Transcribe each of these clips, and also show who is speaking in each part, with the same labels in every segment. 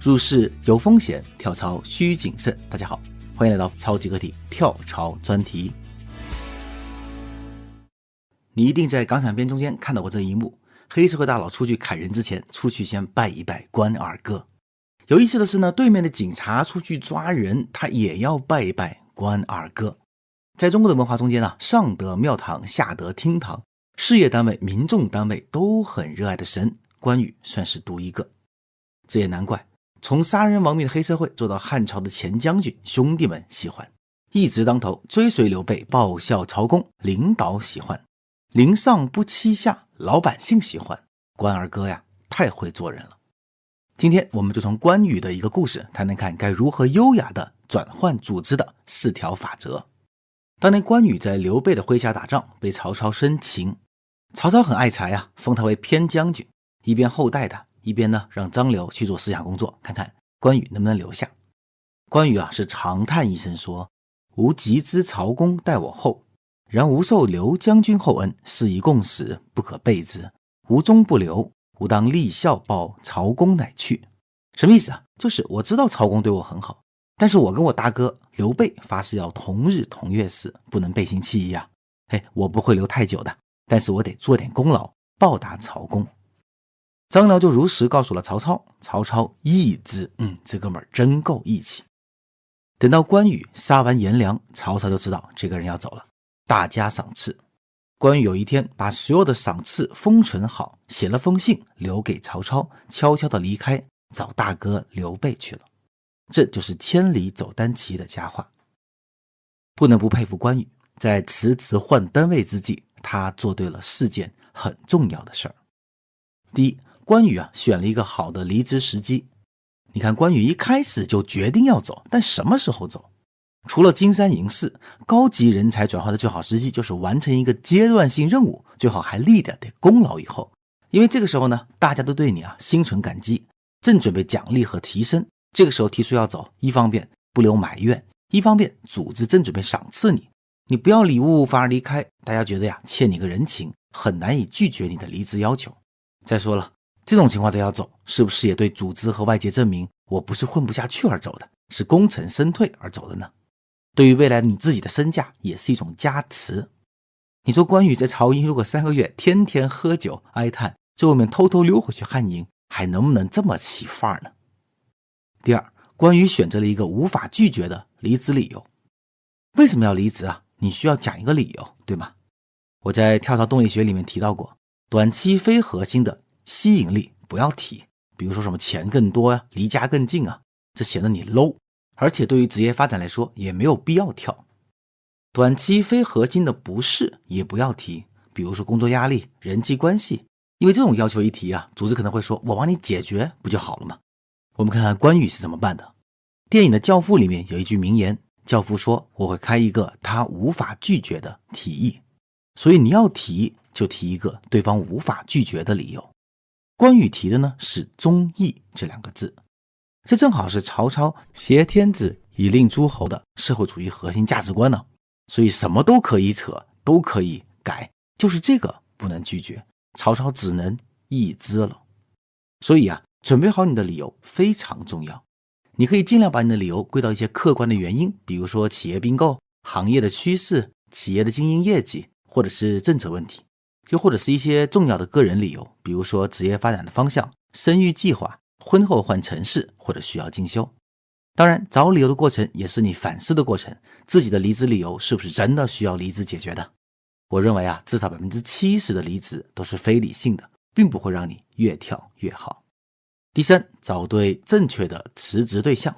Speaker 1: 入市有风险，跳槽需谨慎。大家好，欢迎来到超级个体跳槽专题。你一定在港产片中间看到过这一幕：黑社会大佬出去砍人之前，出去先拜一拜关二哥。有意思的是呢，对面的警察出去抓人，他也要拜一拜关二哥。在中国的文化中间呢，上得庙堂，下得厅堂，事业单位、民众单位都很热爱的神，关羽算是独一个。这也难怪。从杀人亡命的黑社会做到汉朝的前将军，兄弟们喜欢；一直当头追随刘备，报效曹公，领导喜欢；临上不欺下，老百姓喜欢。关二哥呀，太会做人了。今天我们就从关羽的一个故事谈谈看，该如何优雅的转换组织的四条法则。当年关羽在刘备的麾下打仗，被曹操生擒，曹操很爱才啊，封他为偏将军，一边厚待他。一边呢，让张辽去做思想工作，看看关羽能不能留下。关羽啊，是长叹一声说：“吾极知曹公待我厚，然吾受刘将军厚恩，是以共死，不可背之。吾终不留，吾当立孝报曹公，乃去。”什么意思啊？就是我知道曹公对我很好，但是我跟我大哥刘备发誓要同日同月死，不能背信弃义啊！哎，我不会留太久的，但是我得做点功劳，报答曹公。张辽就如实告诉了曹操，曹操义之，嗯，这哥们儿真够义气。等到关羽杀完颜良，曹操就知道这个人要走了，大加赏赐。关羽有一天把所有的赏赐封存好，写了封信留给曹操，悄悄的离开，找大哥刘备去了。这就是千里走单骑的佳话。不能不佩服关羽，在辞职换单位之际，他做对了四件很重要的事儿。第一。关羽啊，选了一个好的离职时机。你看，关羽一开始就决定要走，但什么时候走？除了金山银四，高级人才转换的最好时机就是完成一个阶段性任务，最好还立点点功劳以后。因为这个时候呢，大家都对你啊心存感激，正准备奖励和提升。这个时候提出要走，一方面不留埋怨，一方面组织正准备赏赐你，你不要礼物反而离开，大家觉得呀欠你个人情，很难以拒绝你的离职要求。再说了。这种情况都要走，是不是也对组织和外界证明我不是混不下去而走的，是功成身退而走的呢？对于未来你自己的身价也是一种加持。你说关羽在曹营如果三个月天天喝酒哀叹，最后面偷偷溜回去汉营，还能不能这么起范儿呢？第二，关羽选择了一个无法拒绝的离职理由。为什么要离职啊？你需要讲一个理由，对吗？我在跳槽动力学里面提到过，短期非核心的。吸引力不要提，比如说什么钱更多呀，离家更近啊，这显得你 low。而且对于职业发展来说，也没有必要跳。短期非核心的不是也不要提，比如说工作压力、人际关系，因为这种要求一提啊，组织可能会说我帮你解决不就好了吗？我们看看关羽是怎么办的。电影的《教父》里面有一句名言，教父说我会开一个他无法拒绝的提议，所以你要提就提一个对方无法拒绝的理由。关羽提的呢是忠义这两个字，这正好是曹操挟天子以令诸侯的社会主义核心价值观呢。所以什么都可以扯，都可以改，就是这个不能拒绝。曹操只能一之了。所以啊，准备好你的理由非常重要。你可以尽量把你的理由归到一些客观的原因，比如说企业并购、行业的趋势、企业的经营业绩，或者是政策问题。又或者是一些重要的个人理由，比如说职业发展的方向、生育计划、婚后换城市或者需要进修。当然，找理由的过程也是你反思的过程，自己的离职理由是不是真的需要离职解决的？我认为啊，至少百分之七十的离职都是非理性的，并不会让你越跳越好。第三，找对正确的辞职对象。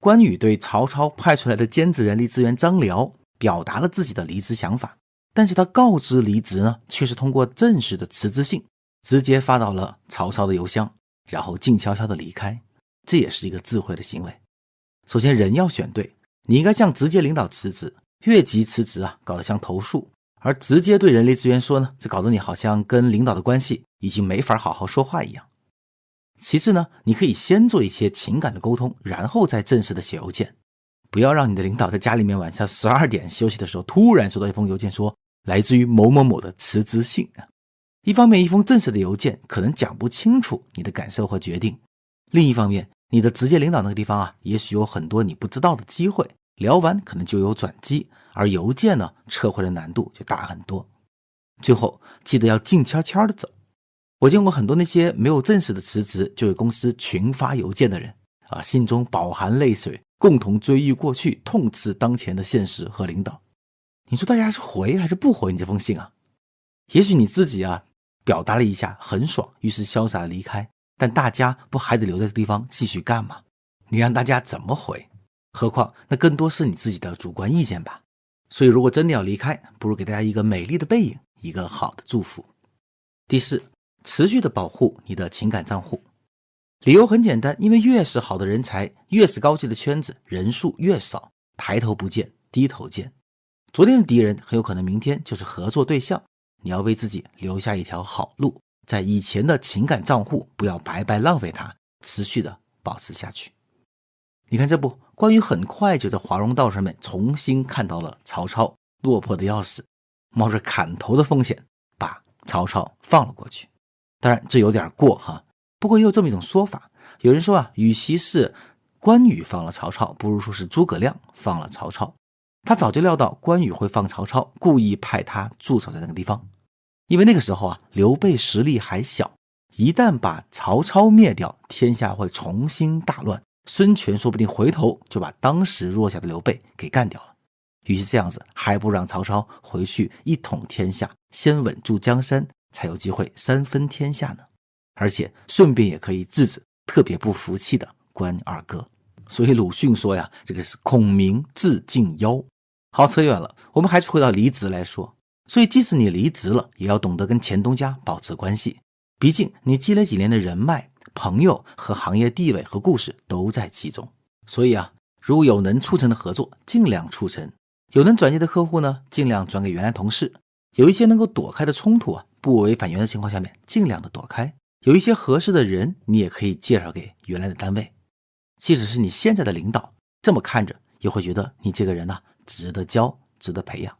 Speaker 1: 关羽对曹操派出来的兼职人力资源张辽表达了自己的离职想法。但是他告知离职呢，却是通过正式的辞职信直接发到了曹操的邮箱，然后静悄悄的离开，这也是一个智慧的行为。首先，人要选对，你应该向直接领导辞职，越级辞职啊，搞得像投诉；而直接对人力资源说呢，这搞得你好像跟领导的关系已经没法好好说话一样。其次呢，你可以先做一些情感的沟通，然后再正式的写邮件，不要让你的领导在家里面晚上十二点休息的时候突然收到一封邮件说。来自于某某某的辞职信啊，一方面一封正式的邮件可能讲不清楚你的感受和决定，另一方面你的直接领导那个地方啊，也许有很多你不知道的机会，聊完可能就有转机，而邮件呢，撤回的难度就大很多。最后记得要静悄悄的走。我见过很多那些没有正式的辞职就给公司群发邮件的人啊，心中饱含泪水，共同追忆过去，痛斥当前的现实和领导。你说大家是回还是不回你这封信啊？也许你自己啊表达了一下很爽，于是潇洒的离开，但大家不还得留在这地方继续干吗？你让大家怎么回？何况那更多是你自己的主观意见吧。所以如果真的要离开，不如给大家一个美丽的背影，一个好的祝福。第四。持续的保护你的情感账户，理由很简单，因为越是好的人才，越是高级的圈子，人数越少，抬头不见低头见。昨天的敌人很有可能明天就是合作对象。你要为自己留下一条好路，在以前的情感账户不要白白浪费它，持续的保持下去。你看这不，关羽很快就在华容道上面重新看到了曹操，落魄的要死，冒着砍头的风险把曹操放了过去。当然，这有点过哈。不过也有这么一种说法，有人说啊，与其是关羽放了曹操，不如说是诸葛亮放了曹操。他早就料到关羽会放曹操，故意派他驻守在那个地方。因为那个时候啊，刘备实力还小，一旦把曹操灭掉，天下会重新大乱。孙权说不定回头就把当时弱小的刘备给干掉了。与其这样子，还不让曹操回去一统天下，先稳住江山。才有机会三分天下呢，而且顺便也可以制止特别不服气的关二哥。所以鲁迅说呀，这个是孔明自尽妖。好，扯远了，我们还是回到离职来说。所以，即使你离职了，也要懂得跟前东家保持关系。毕竟，你积累几年的人脉、朋友和行业地位和故事都在其中。所以啊，如果有能促成的合作，尽量促成；有能转接的客户呢，尽量转给原来同事。有一些能够躲开的冲突啊。不违反原则情况下面，尽量的躲开。有一些合适的人，你也可以介绍给原来的单位。即使是你现在的领导，这么看着也会觉得你这个人呢，值得教，值得培养。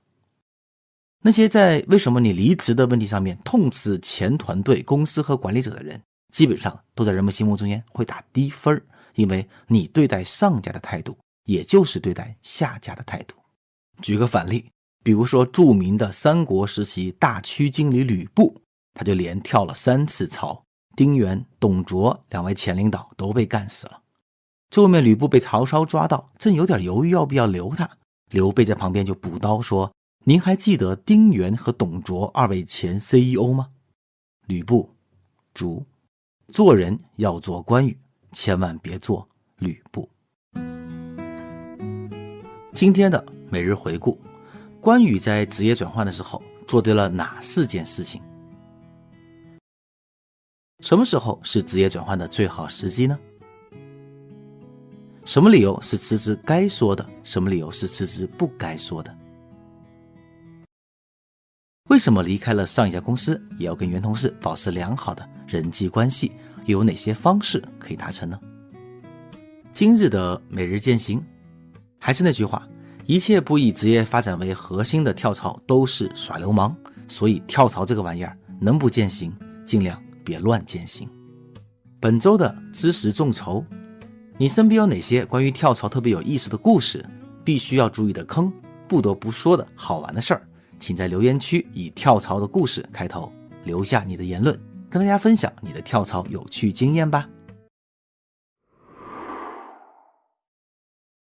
Speaker 1: 那些在为什么你离职的问题上面痛斥前团队、公司和管理者的人，基本上都在人们心目中间会打低分儿，因为你对待上家的态度，也就是对待下家的态度。举个反例。比如说，著名的三国时期大区经理吕布，他就连跳了三次槽。丁原、董卓两位前领导都被干死了。最后面，吕布被曹操抓到，正有点犹豫要不要留他，刘备在旁边就补刀说：“您还记得丁原和董卓二位前 CEO 吗？”吕布：“主，做人要做关羽，千万别做吕布。”今天的每日回顾。关羽在职业转换的时候做对了哪四件事情？什么时候是职业转换的最好时机呢？什么理由是辞职该说的？什么理由是辞职不该说的？为什么离开了上一家公司也要跟原同事保持良好的人际关系？又有哪些方式可以达成呢？今日的每日践行，还是那句话。一切不以职业发展为核心的跳槽都是耍流氓，所以跳槽这个玩意儿能不践行，尽量别乱践行。本周的知识众筹，你身边有哪些关于跳槽特别有意思的故事？必须要注意的坑，不得不说的好玩的事儿，请在留言区以跳槽的故事开头，留下你的言论，跟大家分享你的跳槽有趣经验吧。